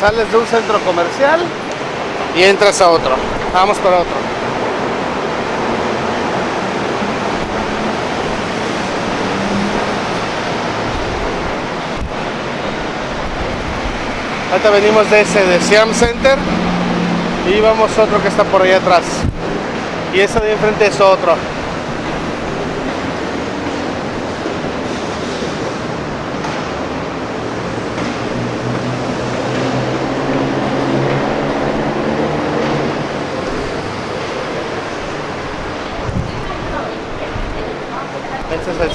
Sales de un centro comercial y entras a otro. Vamos para otro. Ahorita venimos de ese de Siam Center y vamos otro que está por ahí atrás. Y ese de enfrente es otro.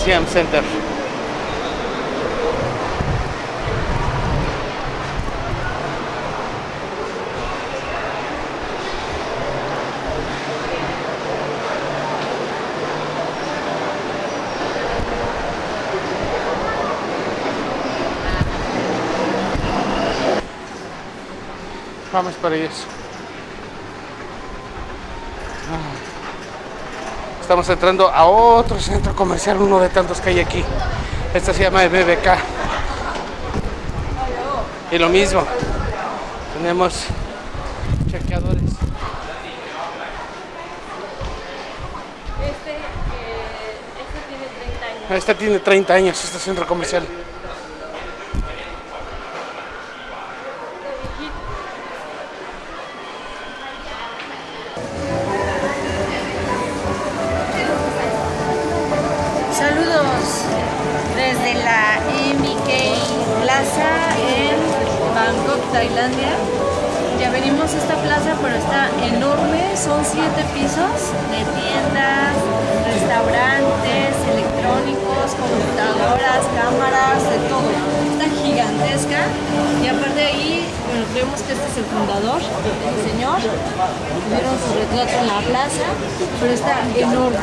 Este es el Siam Center. Vamos para eso. Estamos entrando a otro centro comercial, uno de tantos que hay aquí. Este se llama MBK. Y lo mismo, tenemos chequeadores. Este, eh, este tiene 30 años. Este tiene 30 años, este centro comercial. Desde la MBK Plaza en Bangkok, Tailandia. Ya venimos a esta plaza, pero está enorme. Son siete pisos de tiendas, restaurantes, electrónicos, computadoras, cámaras, de todo. Está gigantesca. Y aparte ahí, bueno, creemos que este es el fundador, el señor. Vieron su retrato en la plaza, pero está enorme.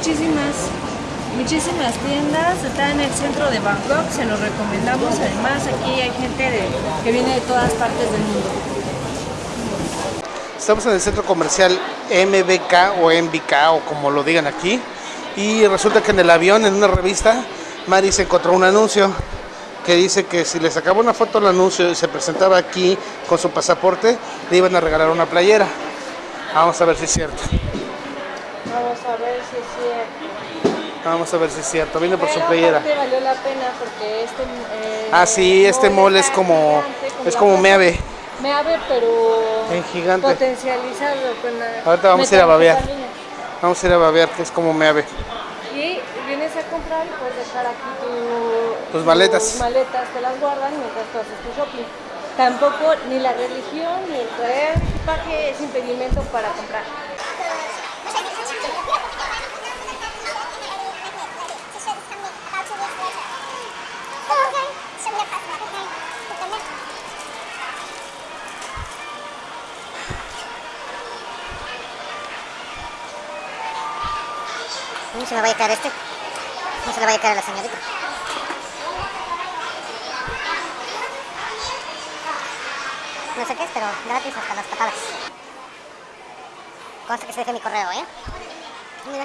Muchísimas, muchísimas tiendas, está en el centro de Bangkok, se los recomendamos. Además, aquí hay gente de- que viene de todas partes del mundo. Estamos en el centro comercial MBK o MBK o como lo digan aquí. Y resulta que en el avión, en una revista, Mari se encontró un anuncio que dice que si le sacaba una foto al anuncio y se presentaba aquí con su pasaporte, le iban a regalar una playera. Vamos a ver si es cierto. Vamos a ver si es cierto. Vamos a ver si es cierto. Viene por su playera. valió la pena porque este. eh, Ah, sí, este mall es como, es como. Meave. Meave, pero. En gigante. Potencializado con la. Ahorita vamos a ir a babear. Vamos a ir a babear, que es como Meave. Y vienes a comprar y puedes dejar aquí tu- Tus maletas. tus maletas, te las guardan mientras tú haces tu shopping. Tampoco ni la religión ni el traer equipaje es impedimento para comprar. Se me vaya a caer este. No se le vaya a caer a la señorita. No sé qué es, pero gratis hasta las patadas. Consta que se deje mi correo, ¿eh? Mira,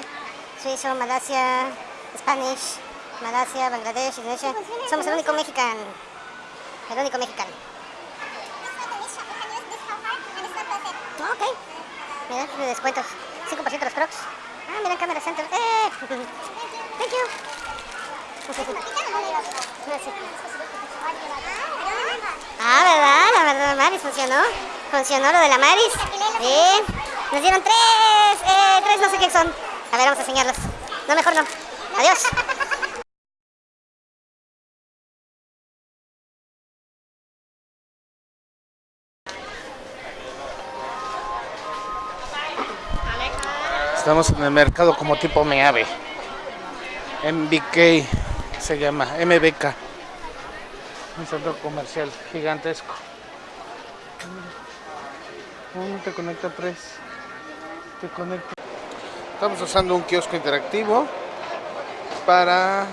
suizo, Malasia, Spanish, Malasia, Bangladesh, Indonesia. Somos el único mexicano. El único mexicano. Ok. Mira, de descuentos. 5% los crocs. Ah, mira, Camera Center. ¡Eh! Thank you. Ah, ¿verdad? La verdad, Maris funcionó. Funcionó lo de la Maris. Bien. Nos dieron tres. Eh, tres no sé qué son. A ver, vamos a enseñarlos. No, mejor no. Adiós. Estamos en el mercado como tipo Meave. MBK se llama, MBK. Un centro comercial gigantesco. Mm, te conecta Press. Te conecta. Estamos usando un kiosco interactivo para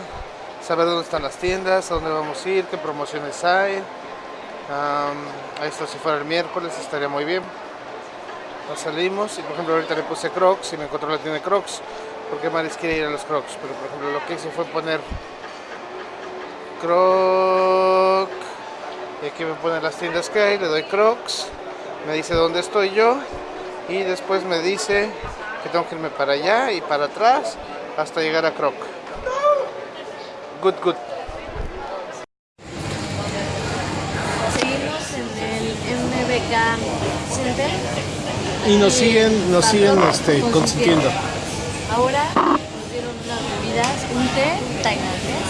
saber dónde están las tiendas, a dónde vamos a ir, qué promociones hay. Esto si fuera el miércoles estaría muy bien. Nos salimos y por ejemplo ahorita le puse Crocs y me encontró la tienda de Crocs porque Maris quiere ir a los Crocs, pero por ejemplo lo que hice fue poner Croc y aquí me pone las tiendas que hay, le doy Crocs, me dice dónde estoy yo y después me dice que tengo que irme para allá y para atrás hasta llegar a Croc. Good, good. Seguimos en el MBK Center. Y nos siguen, nos siguen este, consintiendo. Ahora nos dieron unas bebidas, un té tailandés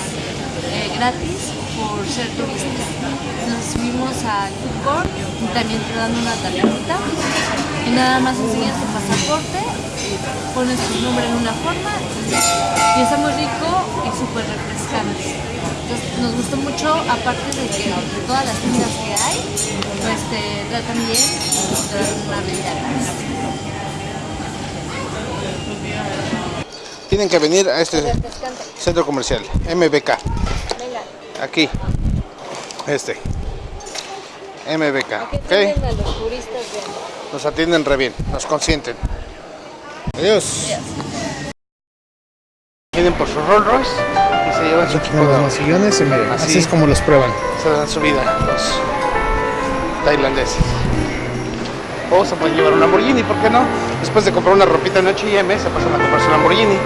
eh, gratis por ser turista. Nos subimos al court y también te dan una tarjetita y nada más enseñas tu pasaporte, pones tu nombre en una forma. Y está muy rico y súper refrescante. Entonces, nos gustó mucho, aparte de que de todas las tiendas que hay, pues te tratan bien y te dan una bebida gratis. Tienen que venir a este centro comercial, MBK. Venga. Aquí. Este. MBK. Aquí ¿Ok? tienen a los turistas bien. Nos atienden re bien, nos consienten. Adiós. Vienen por su Rolls Royce se llevan su equipo de Los sillones, Así. así es como los prueban. Se dan su vida los tailandeses. O se pueden llevar un Lamborghini, ¿por qué no? Después de comprar una ropita en H&M, se pasan a comprarse un Lamborghini.